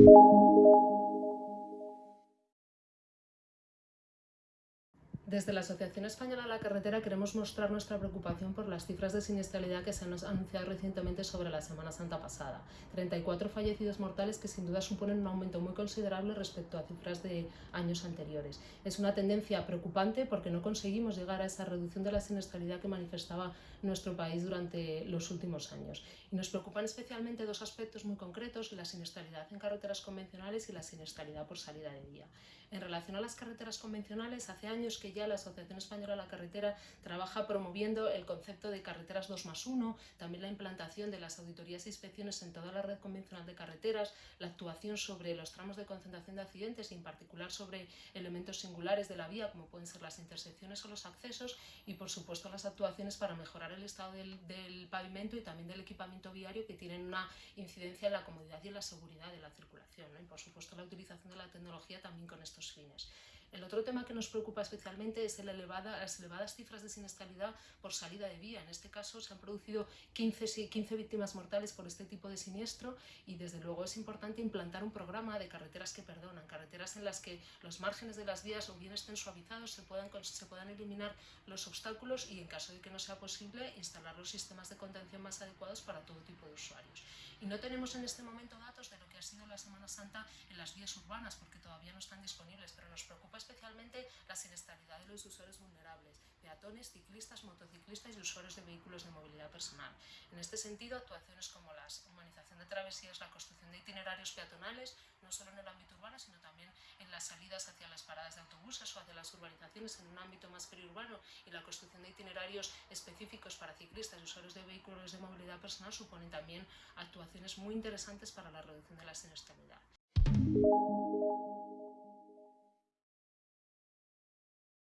you Desde la Asociación Española de la Carretera queremos mostrar nuestra preocupación por las cifras de siniestralidad que se han anunciado recientemente sobre la Semana Santa pasada. 34 fallecidos mortales que sin duda suponen un aumento muy considerable respecto a cifras de años anteriores. Es una tendencia preocupante porque no conseguimos llegar a esa reducción de la siniestralidad que manifestaba nuestro país durante los últimos años. Y nos preocupan especialmente dos aspectos muy concretos, la siniestralidad en carreteras convencionales y la siniestralidad por salida de vía. En relación a las carreteras convencionales, hace años que ya la Asociación Española de la Carretera trabaja promoviendo el concepto de carreteras 2 más 1, también la implantación de las auditorías e inspecciones en toda la red convencional de carreteras, la actuación sobre los tramos de concentración de accidentes y en particular sobre elementos singulares de la vía como pueden ser las intersecciones o los accesos y por supuesto las actuaciones para mejorar el estado del, pavimento y también del equipamiento viario que tienen una incidencia en la comodidad y en la seguridad de la circulación y por supuesto la utilización de la tecnología también con estos fines. El otro tema que nos preocupa especialmente es elevada, las elevadas cifras de siniestralidad por salida de vía. En este caso se han producido 15, 15 víctimas mortales por este tipo de siniestro y desde luego es importante implantar un programa de carreteras que perdonan, carreteras en las que los márgenes de las vías o bien estén suavizados, se puedan, se puedan eliminar los obstáculos y en caso de que no sea posible instalar los sistemas de contención más adecuados para todo tipo de usuarios. Y no tenemos en este momento datos de lo que ha sido la Semana Santa en las vías urbanas porque todavía no están disponibles, pero nos preocupa especialmente la siniestralidad de los usuarios vulnerables, peatones, ciclistas, motociclistas y usuarios de vehículos de movilidad personal. En este sentido, actuaciones como la humanización de travesías, la construcción de itinerarios peatonales, no solo en el ámbito urbano, sino también en las salidas hacia las paradas de autobuses o hacia las urbanizaciones en un ámbito más periurbano y la construcción de itinerarios específicos para ciclistas y usuarios de vehículos de movilidad personal suponen también actuaciones muy interesantes para la reducción de la siniestralidad.